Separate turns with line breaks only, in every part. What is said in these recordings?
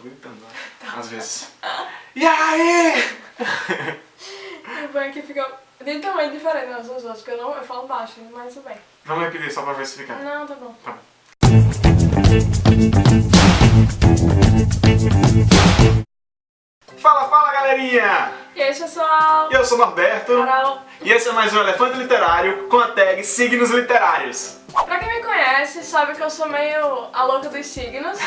tô gritando, né? Às vezes. E aí?
O que fica de tamanho diferente uns dos outros, porque eu, não, eu falo baixo, mas tudo bem.
Vamos repetir só pra ver se fica.
Não, tá bom.
Tá. Fala, fala galerinha!
E aí, pessoal?
Eu sou o Norberto
Carol.
e esse é mais um Elefante Literário com a tag Signos Literários.
Pra quem me conhece, sabe que eu sou meio a louca dos signos.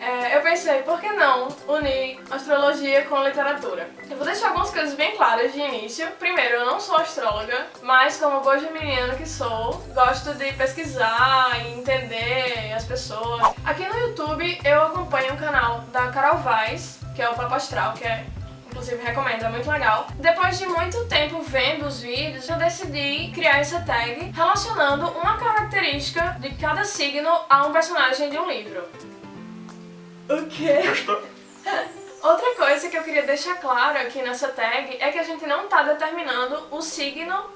É, eu pensei, por que não unir astrologia com literatura? Eu vou deixar algumas coisas bem claras de início. Primeiro, eu não sou astróloga, mas como boa geminiana que sou, gosto de pesquisar e entender as pessoas. Aqui no YouTube eu acompanho o canal da Carol Vaz, que é o Papo Astral, que é inclusive recomendo, é muito legal. Depois de muito tempo vendo os vídeos, eu decidi criar essa tag relacionando uma característica de cada signo a um personagem de um livro. O quê?
Gostou?
Outra coisa que eu queria deixar claro aqui nessa tag é que a gente não tá determinando o signo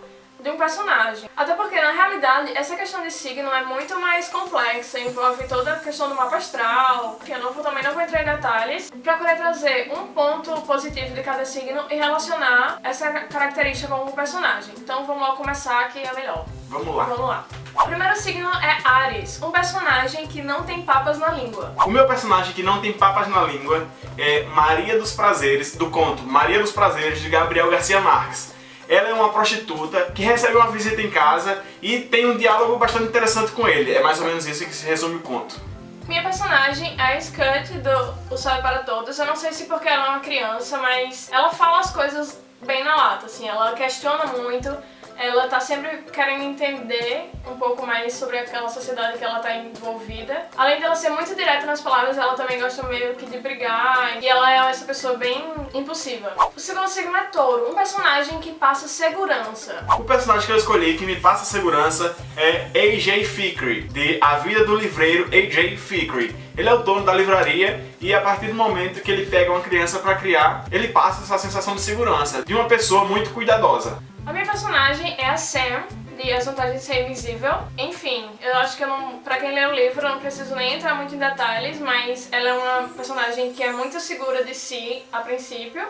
de um personagem. Até porque, na realidade, essa questão de signo é muito mais complexa, envolve toda a questão do mapa astral, que eu não, também não vou entrar em detalhes. Procurei trazer um ponto positivo de cada signo e relacionar essa característica com um personagem. Então vamos lá começar que é melhor.
Vamos lá.
Vamos lá. O primeiro signo é Ares, um personagem que não tem papas na língua.
O meu personagem que não tem papas na língua é Maria dos Prazeres, do conto Maria dos Prazeres, de Gabriel Garcia Marques. Ela é uma prostituta que recebe uma visita em casa e tem um diálogo bastante interessante com ele. É mais ou menos isso que se resume o conto.
Minha personagem é a Scut do O Sol é para Todos. Eu não sei se porque ela é uma criança, mas ela fala as coisas bem na lata, assim. Ela questiona muito, ela tá sempre querendo entender um pouco mais sobre aquela sociedade que ela tá envolvida. Além dela ser muito direta nas palavras, ela também gosta meio que de brigar e ela é essa pessoa bem impulsiva. O segundo signo é touro, um personagem que passa segurança.
O personagem que eu escolhi que me passa segurança é AJ Fikri, de A Vida do Livreiro AJ Fikri. Ele é o dono da livraria e a partir do momento que ele pega uma criança para criar, ele passa essa sensação de segurança, de uma pessoa muito cuidadosa.
A minha personagem é a Sam, de As Vantagens de Ser Invisível. Enfim, eu acho que eu não, pra quem lê o livro eu não preciso nem entrar muito em detalhes, mas ela é uma personagem que é muito segura de si a princípio.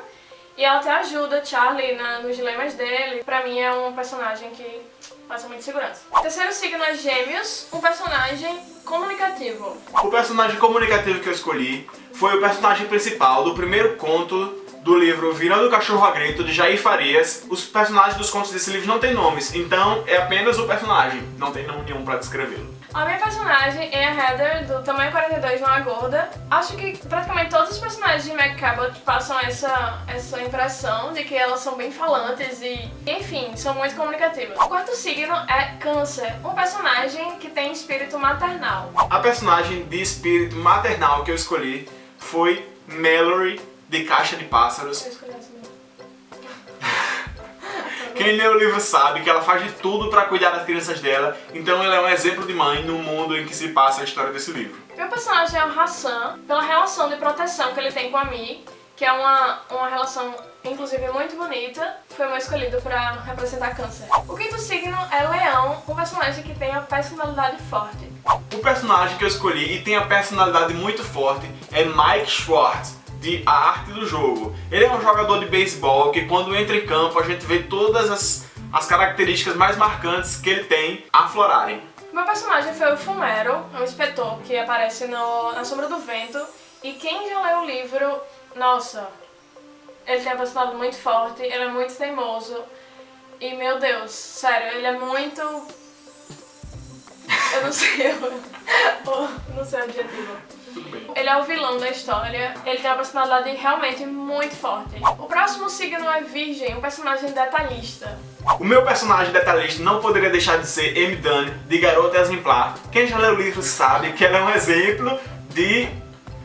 E ela até ajuda Charlie na, nos dilemas dele. Pra mim é um personagem que passa muita segurança. Terceiro signo é Gêmeos, um personagem comunicativo.
O personagem comunicativo que eu escolhi foi o personagem principal do primeiro conto do livro Virando o Cachorro a Grito, de Jair Farias. Os personagens dos contos desse livro não têm nomes, então é apenas o personagem, não tem nome nenhum pra descrevê-lo.
A minha personagem é a Heather, do Tamanho 42 Não é Gorda. Acho que praticamente todos os personagens de Meg Cabot passam essa, essa impressão de que elas são bem falantes e, enfim, são muito comunicativas. O quarto signo é Câncer, um personagem que tem espírito maternal.
A personagem de espírito maternal que eu escolhi foi Mallory, de Caixa de Pássaros. Quem lê o livro sabe que ela faz de tudo pra cuidar das crianças dela, então ela é um exemplo de mãe no mundo em que se passa a história desse livro.
Meu personagem é o Hassan, pela relação de proteção que ele tem com a Mi, que é uma, uma relação, inclusive, muito bonita. Foi o meu escolhido pra representar câncer. O quinto signo é Leão, um personagem que tem a personalidade forte.
O personagem que eu escolhi e tem a personalidade muito forte é Mike Schwartz, de A Arte do Jogo. Ele é um jogador de beisebol que quando entra em campo a gente vê todas as, as características mais marcantes que ele tem aflorarem.
Meu personagem foi o Fumero, um inspetor que aparece no, na Sombra do Vento. E quem já leu o livro, nossa, ele tem uma personalidade muito forte, ele é muito teimoso. E meu Deus, sério, ele é muito... Eu não sei, eu, eu não sei o adjetivo.
Tudo bem.
Ele é o vilão da história, ele tem uma personalidade realmente muito forte. O próximo signo é Virgem, um personagem detalhista.
O meu personagem detalhista não poderia deixar de ser M. Dunn, de Garota Exemplar. Quem já leu o livro sabe que ela é um exemplo de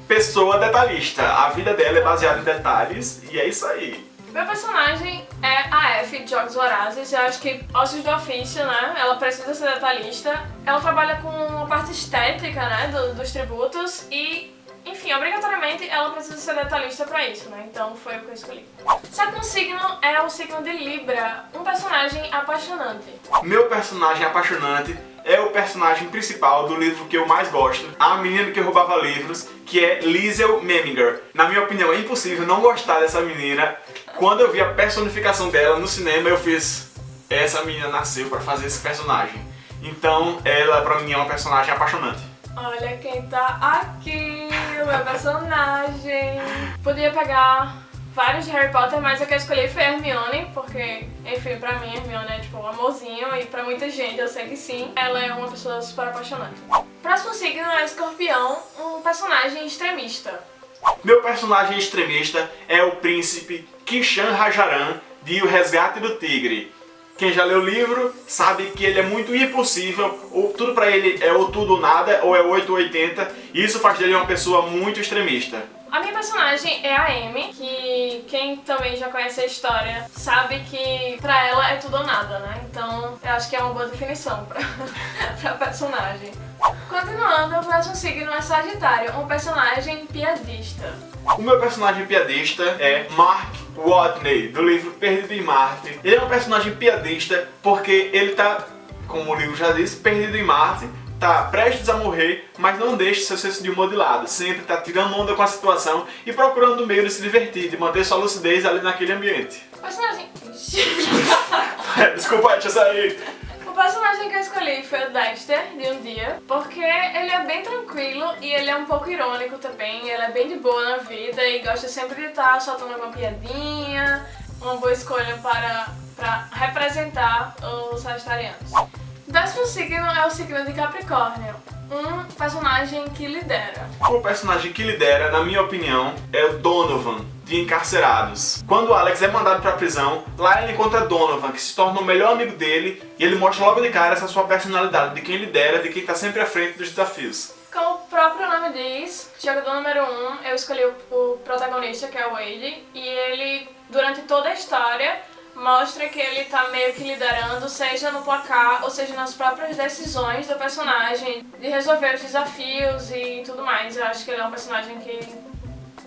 pessoa detalhista. A vida dela é baseada em detalhes e é isso aí.
Meu personagem é a F de Jogos Vorazes, eu acho que ossos do ofício, né? Ela precisa ser detalhista. Ela trabalha com a parte estética, né, do- dos tributos e, enfim, obrigatoriamente ela precisa ser detalhista pra isso, né? Então foi o que eu escolhi. Sétimo signo é o signo de Libra, um personagem apaixonante.
Meu personagem apaixonante é o personagem principal do livro que eu mais gosto, a menina que roubava livros, que é Liesel Meminger. Na minha opinião, é impossível não gostar dessa menina. Quando eu vi a personificação dela no cinema, eu fiz... Essa menina nasceu pra fazer esse personagem. Então, ela pra mim é uma personagem apaixonante.
Olha quem tá aqui, o meu personagem. Podia pegar vários de Harry Potter, mas a que eu escolhi foi a Hermione, porque, enfim, pra mim Hermione é tipo um amorzinho e pra muita gente eu sei que sim, ela é uma pessoa super apaixonante. Próximo signo é Escorpião, um personagem extremista.
Meu personagem extremista é o príncipe Kishan Rajaran de O Resgate do Tigre. Quem já leu o livro sabe que ele é muito impossível, ou tudo pra ele é ou tudo ou nada, ou é 8 ou 80, e isso faz dele uma pessoa muito extremista.
A minha personagem é a Amy, que quem também já conhece a história sabe que pra ela é tudo ou nada, né? Então eu acho que é uma boa definição pra, pra personagem. Continuando, o próximo signo é Sagitário, um personagem piadista.
O meu personagem piadista é Mark Watney, do livro Perdido em Marte. Ele é um personagem piadista porque ele tá, como o livro já disse, perdido em Marte, tá prestes a morrer, mas não deixa seu senso de humor de lado. Sempre tá tirando onda com a situação e procurando um meio de se divertir, de manter sua lucidez ali naquele ambiente.
O personagem...
Desculpa, deixa eu sair.
O personagem que eu escolhi foi o Dexter, de Um Dia, porque ele é bem tranquilo e ele é um pouco irônico também, ele é bem de boa na vida e gosta sempre de estar soltando alguma piadinha, uma boa escolha para, para representar os sagitarianos. O décimo signo é o signo de Capricórnio, um personagem que lidera.
O personagem que lidera, na minha opinião, é o Donovan, de Encarcerados. Quando Alex é mandado pra prisão, lá ele encontra Donovan, que se torna o melhor amigo dele, e ele mostra logo de cara essa sua personalidade, de quem lidera, de quem tá sempre à frente dos desafios.
Como o próprio nome diz, jogador número 1, um, eu escolhi o protagonista, que é o Wade, e ele, durante toda a história, mostra que ele tá meio que liderando, seja no placar ou seja nas próprias decisões do personagem, de resolver os desafios e tudo mais. Eu acho que ele é um personagem que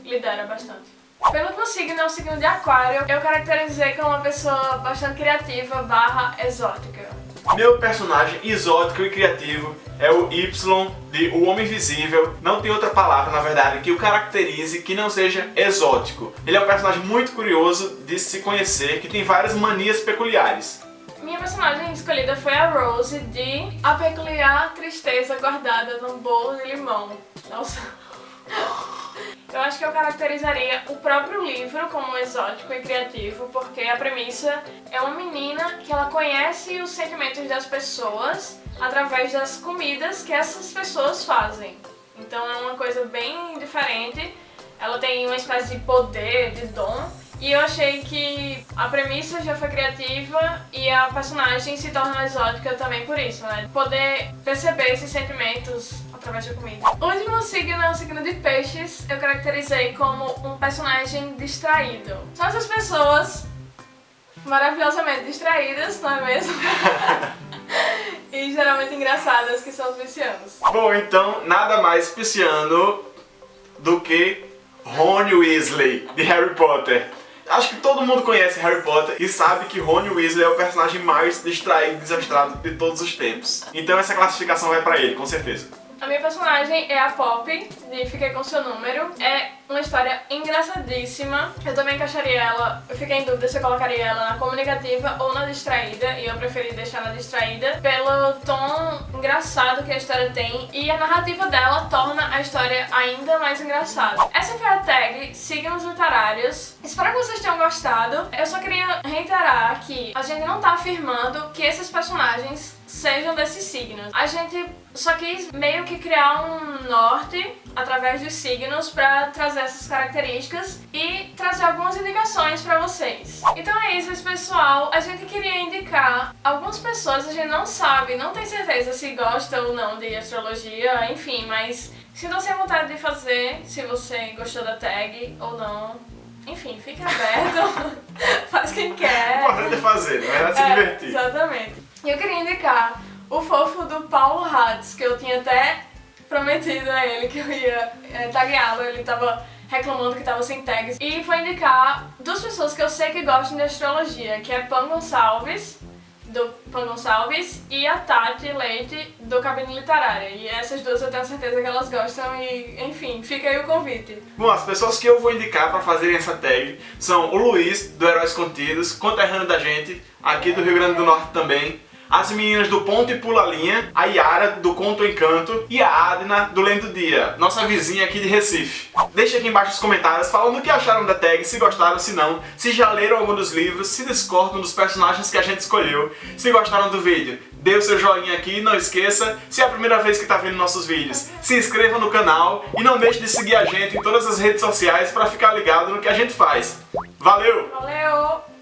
lidera bastante. Pelo signo é o signo de aquário, eu caracterizei como uma pessoa bastante criativa barra exótica.
Meu personagem exótico e criativo é o Y de O Homem Invisível. Não tem outra palavra, na verdade, que o caracterize que não seja exótico. Ele é um personagem muito curioso de se conhecer, que tem várias manias peculiares.
Minha personagem escolhida foi a Rose de A Peculiar Tristeza Guardada num Bolo de Limão. Nossa... Eu acho que eu caracterizaria o próprio livro como exótico e criativo, porque a premissa é uma menina que ela conhece os sentimentos das pessoas através das comidas que essas pessoas fazem. Então é uma coisa bem diferente. Ela tem uma espécie de poder, de dom, e eu achei que a premissa já foi criativa e a personagem se torna exótica também por isso, né? Poder perceber esses sentimentos através da comida. O último signo é o signo de peixes. Eu caracterizei como um personagem distraído. São essas pessoas maravilhosamente distraídas, não é mesmo? e geralmente engraçadas, que são os piscianos.
Bom, então, nada mais pisciano do que Rony Weasley, de Harry Potter. Acho que todo mundo conhece Harry Potter e sabe que Rony Weasley é o personagem mais distraído e desastrado de todos os tempos. Então essa classificação vai pra ele, com certeza.
A minha personagem é a Pop, de Fiquei Com Seu Número. É uma história engraçadíssima. Eu também encaixaria ela, eu fiquei em dúvida se eu colocaria ela na comunicativa ou na distraída, e eu preferi deixar na distraída, pelo tom engraçado que a história tem, e a narrativa dela torna a história ainda mais engraçada. Essa foi a tag Signos Literários. Espero que vocês tenham gostado. Eu só queria reiterar que a gente não tá afirmando que esses personagens sejam desses signos. A gente só quis meio que criar um norte através dos signos para trazer essas características e trazer algumas indicações para vocês. Então é isso, pessoal. A gente queria indicar algumas pessoas, a gente não sabe, não tem certeza se gosta ou não de astrologia, enfim, mas sintam-se à vontade de fazer, se você gostou da tag ou não. Enfim, fique aberto, faz quem quer.
O importante é fazer, não é se é, divertir.
Exatamente. E eu queria indicar o fofo do Paulo Hatz, que eu tinha até prometido a ele que eu ia é, tagueá-lo, ele tava reclamando que tava sem tags. E foi indicar duas pessoas que eu sei que gostam de astrologia, que é Pan Gonçalves, do Pan Gonçalves, e a Tati Leite, do Cabine Literária. E essas duas eu tenho certeza que elas gostam e, enfim, fica aí o convite.
Bom, as pessoas que eu vou indicar para fazerem essa tag são o Luiz, do Heróis Contidos, conterrâneo da gente, aqui do Rio Grande do Norte também, as meninas do Ponto e Pula Linha, a Yara do Conto Encanto e a Adna do Lendo Dia, nossa vizinha aqui de Recife. Deixe aqui embaixo nos comentários falando o que acharam da tag, se gostaram, se não, se já leram algum dos livros, se discordam dos personagens que a gente escolheu, se gostaram do vídeo. Dê o seu joinha aqui, não esqueça, se é a primeira vez que está vendo nossos vídeos, se inscreva no canal e não deixe de seguir a gente em todas as redes sociais para ficar ligado no que a gente faz. Valeu!
Valeu!